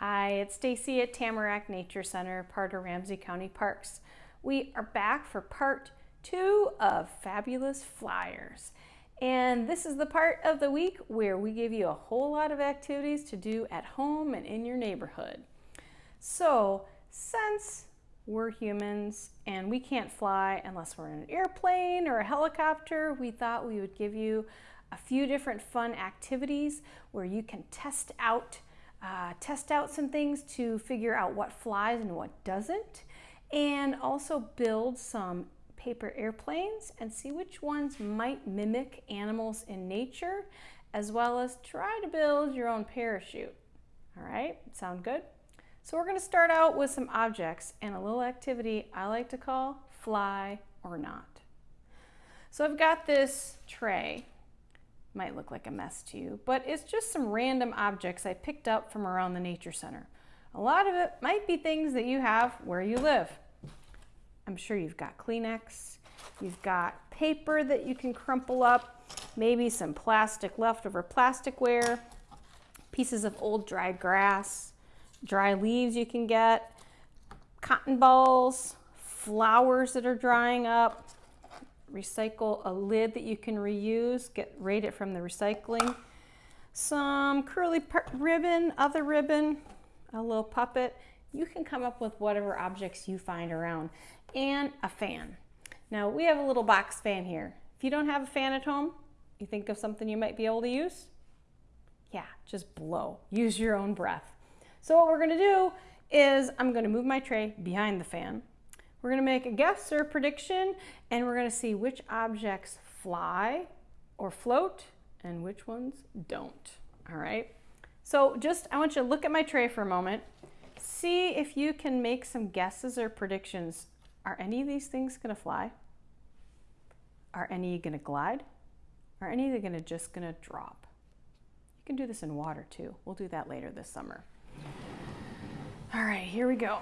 Hi, it's Stacy at Tamarack Nature Center, part of Ramsey County Parks. We are back for part two of Fabulous Flyers. And this is the part of the week where we give you a whole lot of activities to do at home and in your neighborhood. So, since we're humans and we can't fly unless we're in an airplane or a helicopter, we thought we would give you a few different fun activities where you can test out uh, test out some things to figure out what flies and what doesn't, and also build some paper airplanes and see which ones might mimic animals in nature, as well as try to build your own parachute. All right, sound good? So we're gonna start out with some objects and a little activity I like to call fly or not. So I've got this tray might look like a mess to you, but it's just some random objects I picked up from around the Nature Center. A lot of it might be things that you have where you live. I'm sure you've got Kleenex, you've got paper that you can crumple up, maybe some plastic, leftover plasticware, pieces of old dry grass, dry leaves you can get, cotton balls, flowers that are drying up, recycle a lid that you can reuse, get rate it from the recycling, some curly ribbon, other ribbon, a little puppet. You can come up with whatever objects you find around and a fan. Now we have a little box fan here. If you don't have a fan at home, you think of something you might be able to use? Yeah, just blow. Use your own breath. So what we're gonna do is I'm gonna move my tray behind the fan. We're going to make a guess or a prediction and we're going to see which objects fly or float and which ones don't. All right. So just, I want you to look at my tray for a moment. See if you can make some guesses or predictions. Are any of these things going to fly? Are any going to glide? Are any of them just going to drop? You can do this in water too. We'll do that later this summer. All right, here we go.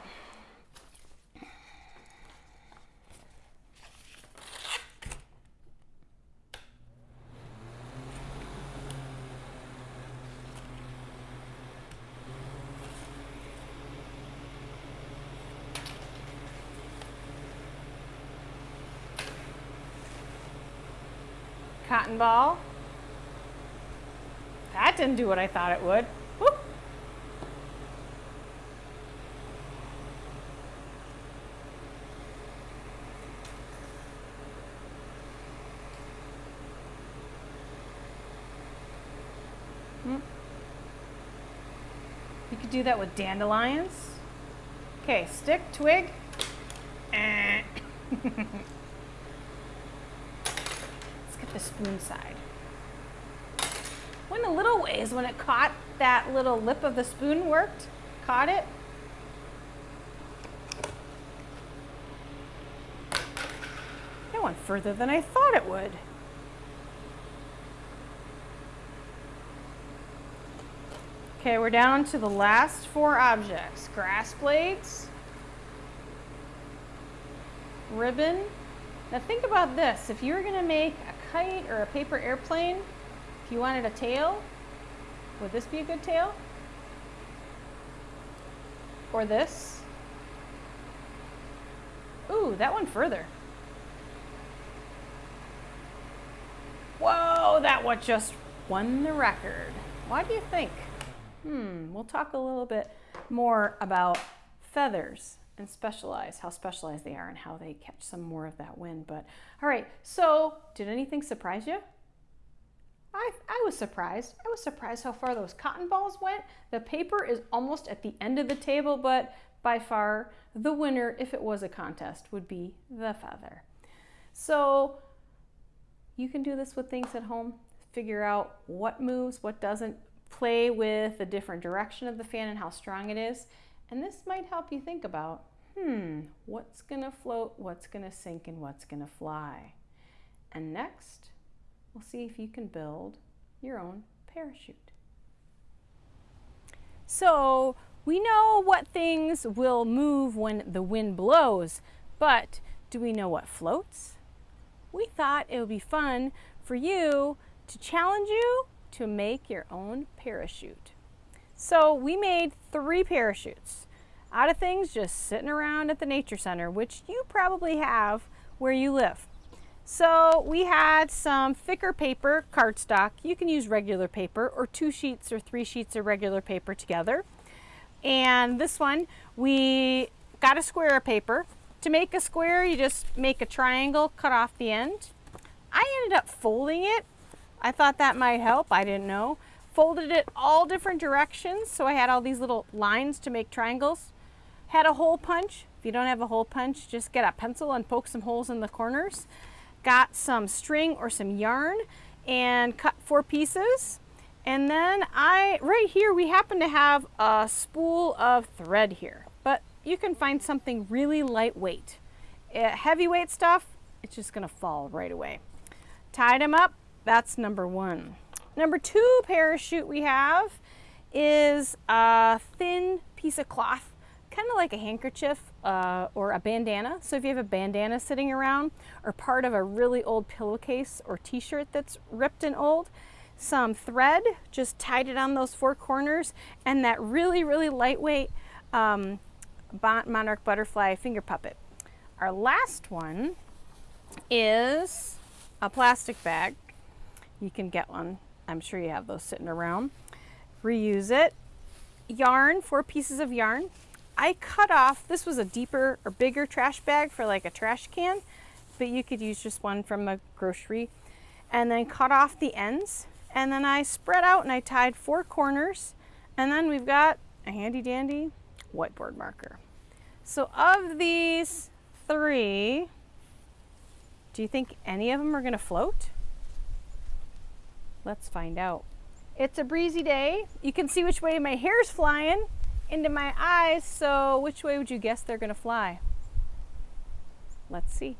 Cotton ball. That didn't do what I thought it would. Whoop. Hmm. You could do that with dandelions. Okay, stick, twig. Eh. spoon side. Went a little ways when it caught that little lip of the spoon worked, caught it. It went further than I thought it would. Okay, we're down to the last four objects. Grass blades, ribbon. Now think about this. If you were gonna make a kite or a paper airplane, if you wanted a tail, would this be a good tail? Or this? Ooh, that one further. Whoa, that one just won the record. Why do you think? Hmm, we'll talk a little bit more about feathers and specialize, how specialized they are and how they catch some more of that wind. But all right, so did anything surprise you? I, I was surprised. I was surprised how far those cotton balls went. The paper is almost at the end of the table, but by far the winner, if it was a contest, would be the feather. So you can do this with things at home. Figure out what moves, what doesn't. Play with the different direction of the fan and how strong it is. And this might help you think about, hmm, what's gonna float, what's gonna sink, and what's gonna fly. And next, we'll see if you can build your own parachute. So we know what things will move when the wind blows, but do we know what floats? We thought it would be fun for you to challenge you to make your own parachute. So we made three parachutes out of things just sitting around at the Nature Center, which you probably have where you live. So we had some thicker paper cardstock. You can use regular paper or two sheets or three sheets of regular paper together. And this one, we got a square of paper. To make a square, you just make a triangle, cut off the end. I ended up folding it. I thought that might help, I didn't know. Folded it all different directions, so I had all these little lines to make triangles. Had a hole punch. If you don't have a hole punch, just get a pencil and poke some holes in the corners got some string or some yarn and cut four pieces. And then I, right here, we happen to have a spool of thread here, but you can find something really lightweight. Uh, heavyweight stuff, it's just gonna fall right away. Tied them up, that's number one. Number two parachute we have is a thin piece of cloth kind of like a handkerchief uh, or a bandana. So if you have a bandana sitting around or part of a really old pillowcase or t-shirt that's ripped and old, some thread, just tied it on those four corners and that really, really lightweight um, monarch butterfly finger puppet. Our last one is a plastic bag. You can get one. I'm sure you have those sitting around. Reuse it. Yarn, four pieces of yarn. I cut off, this was a deeper or bigger trash bag for like a trash can, but you could use just one from a grocery. And then cut off the ends. And then I spread out and I tied four corners. And then we've got a handy dandy whiteboard marker. So of these three, do you think any of them are gonna float? Let's find out. It's a breezy day. You can see which way my hair's flying into my eyes, so which way would you guess they're gonna fly? Let's see.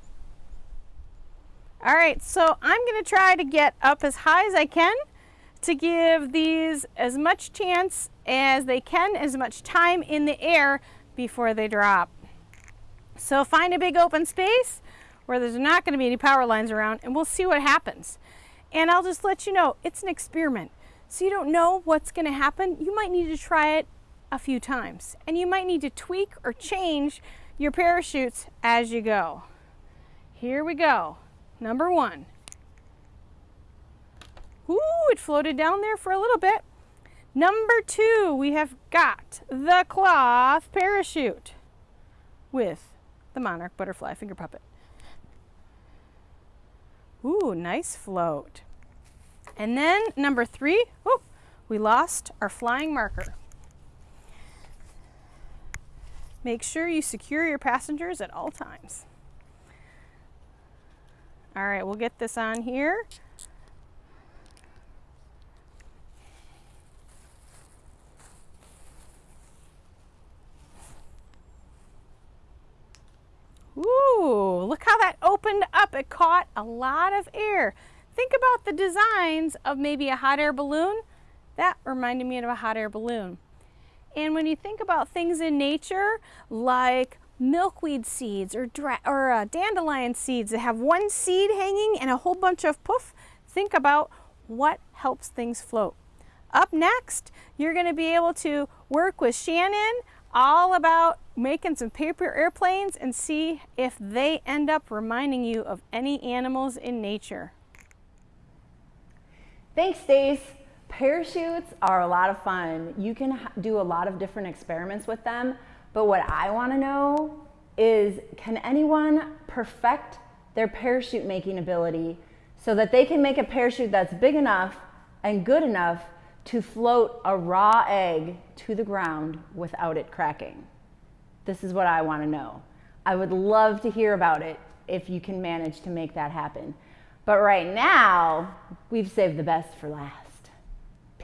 All right, so I'm gonna try to get up as high as I can to give these as much chance as they can, as much time in the air before they drop. So find a big open space where there's not gonna be any power lines around and we'll see what happens. And I'll just let you know, it's an experiment. So you don't know what's gonna happen. You might need to try it a few times. And you might need to tweak or change your parachutes as you go. Here we go. Number one. Ooh, it floated down there for a little bit. Number two, we have got the cloth parachute with the monarch butterfly finger puppet. Ooh, nice float. And then number three, oh, we lost our flying marker. Make sure you secure your passengers at all times. All right, we'll get this on here. Ooh, look how that opened up. It caught a lot of air. Think about the designs of maybe a hot air balloon. That reminded me of a hot air balloon. And when you think about things in nature, like milkweed seeds or, or uh, dandelion seeds that have one seed hanging and a whole bunch of poof, think about what helps things float. Up next, you're going to be able to work with Shannon all about making some paper airplanes and see if they end up reminding you of any animals in nature. Thanks, Stace. Parachutes are a lot of fun. You can do a lot of different experiments with them, but what I wanna know is can anyone perfect their parachute making ability so that they can make a parachute that's big enough and good enough to float a raw egg to the ground without it cracking? This is what I wanna know. I would love to hear about it if you can manage to make that happen. But right now, we've saved the best for last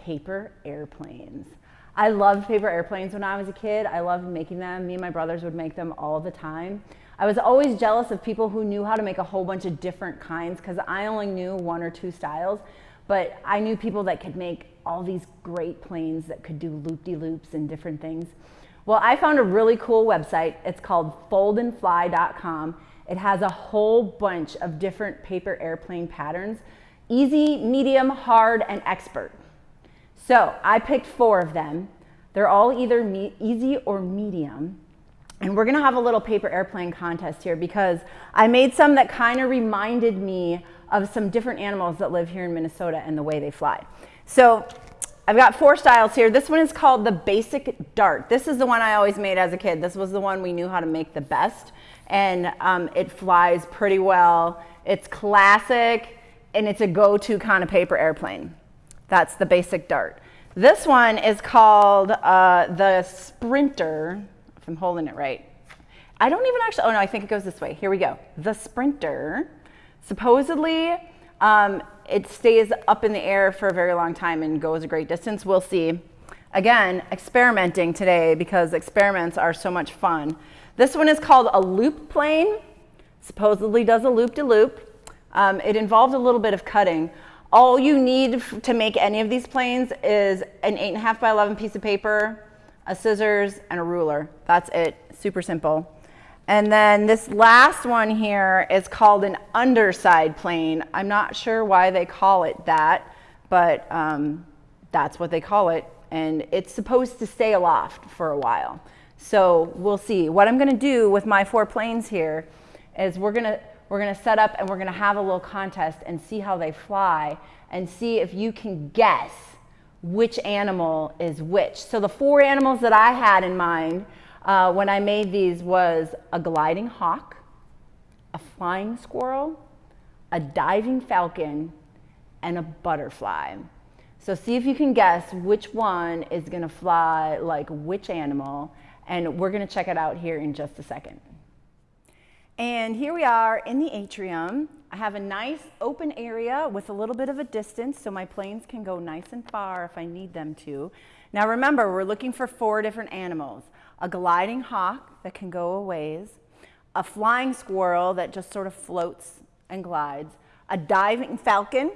paper airplanes. I loved paper airplanes when I was a kid. I loved making them. Me and my brothers would make them all the time. I was always jealous of people who knew how to make a whole bunch of different kinds because I only knew one or two styles. But I knew people that could make all these great planes that could do loop-de-loops and different things. Well, I found a really cool website. It's called foldandfly.com. It has a whole bunch of different paper airplane patterns, easy, medium, hard, and expert. So I picked four of them. They're all either easy or medium. And we're gonna have a little paper airplane contest here because I made some that kind of reminded me of some different animals that live here in Minnesota and the way they fly. So I've got four styles here. This one is called the basic dart. This is the one I always made as a kid. This was the one we knew how to make the best. And um, it flies pretty well. It's classic and it's a go-to kind of paper airplane. That's the basic dart. This one is called uh, the Sprinter, if I'm holding it right. I don't even actually, oh no, I think it goes this way. Here we go. The Sprinter. Supposedly, um, it stays up in the air for a very long time and goes a great distance. We'll see. Again, experimenting today because experiments are so much fun. This one is called a loop plane. Supposedly does a loop-de-loop. Um, it involved a little bit of cutting. All you need to make any of these planes is an 8.5 by 11 piece of paper, a scissors, and a ruler. That's it. Super simple. And then this last one here is called an underside plane. I'm not sure why they call it that, but um, that's what they call it. And it's supposed to stay aloft for a while. So we'll see. What I'm gonna do with my four planes here is we're gonna, we're gonna set up and we're gonna have a little contest and see how they fly and see if you can guess which animal is which. So the four animals that I had in mind uh, when I made these was a gliding hawk, a flying squirrel, a diving falcon, and a butterfly. So see if you can guess which one is gonna fly like which animal, and we're gonna check it out here in just a second. And here we are in the atrium. I have a nice open area with a little bit of a distance so my planes can go nice and far if I need them to. Now remember, we're looking for four different animals a gliding hawk that can go a ways, a flying squirrel that just sort of floats and glides, a diving falcon,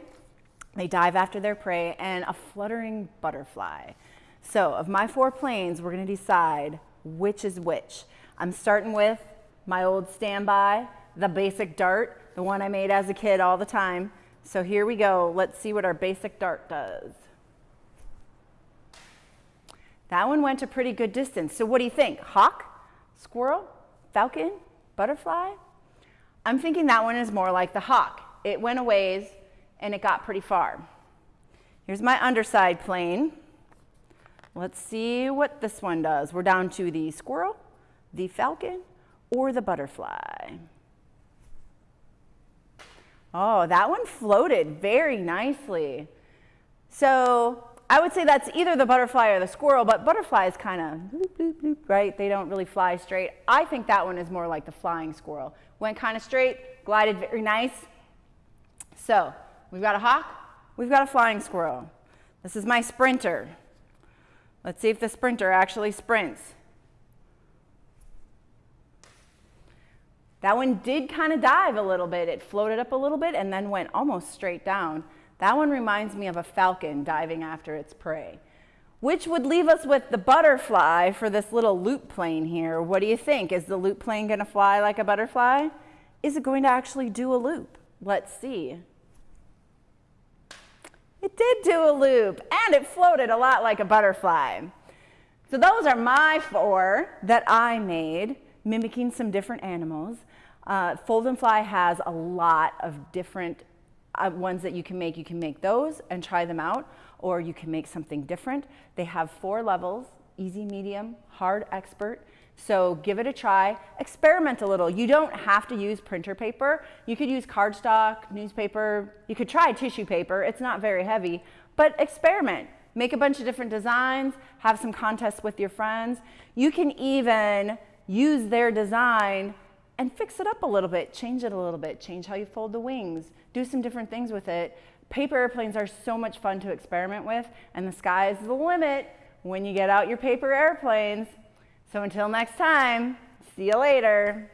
they dive after their prey, and a fluttering butterfly. So of my four planes, we're gonna decide which is which. I'm starting with my old standby, the basic dart, the one I made as a kid all the time. So here we go. Let's see what our basic dart does. That one went a pretty good distance. So what do you think? Hawk, squirrel, falcon, butterfly? I'm thinking that one is more like the hawk. It went a ways and it got pretty far. Here's my underside plane. Let's see what this one does. We're down to the squirrel, the falcon, or the butterfly. Oh, that one floated very nicely. So I would say that's either the butterfly or the squirrel, but butterflies kind of, right? They don't really fly straight. I think that one is more like the flying squirrel. Went kind of straight, glided very nice. So we've got a hawk, we've got a flying squirrel. This is my sprinter. Let's see if the sprinter actually sprints. That one did kind of dive a little bit. It floated up a little bit and then went almost straight down. That one reminds me of a falcon diving after its prey. Which would leave us with the butterfly for this little loop plane here. What do you think? Is the loop plane going to fly like a butterfly? Is it going to actually do a loop? Let's see. It did do a loop, and it floated a lot like a butterfly. So those are my four that I made, mimicking some different animals. Uh, Fold and Fly has a lot of different uh, ones that you can make, you can make those and try them out, or you can make something different. They have four levels, easy, medium, hard, expert. So give it a try, experiment a little. You don't have to use printer paper. You could use cardstock, newspaper, you could try tissue paper. It's not very heavy, but experiment. Make a bunch of different designs, have some contests with your friends. You can even use their design and fix it up a little bit, change it a little bit, change how you fold the wings, do some different things with it. Paper airplanes are so much fun to experiment with, and the sky is the limit when you get out your paper airplanes. So until next time, see you later.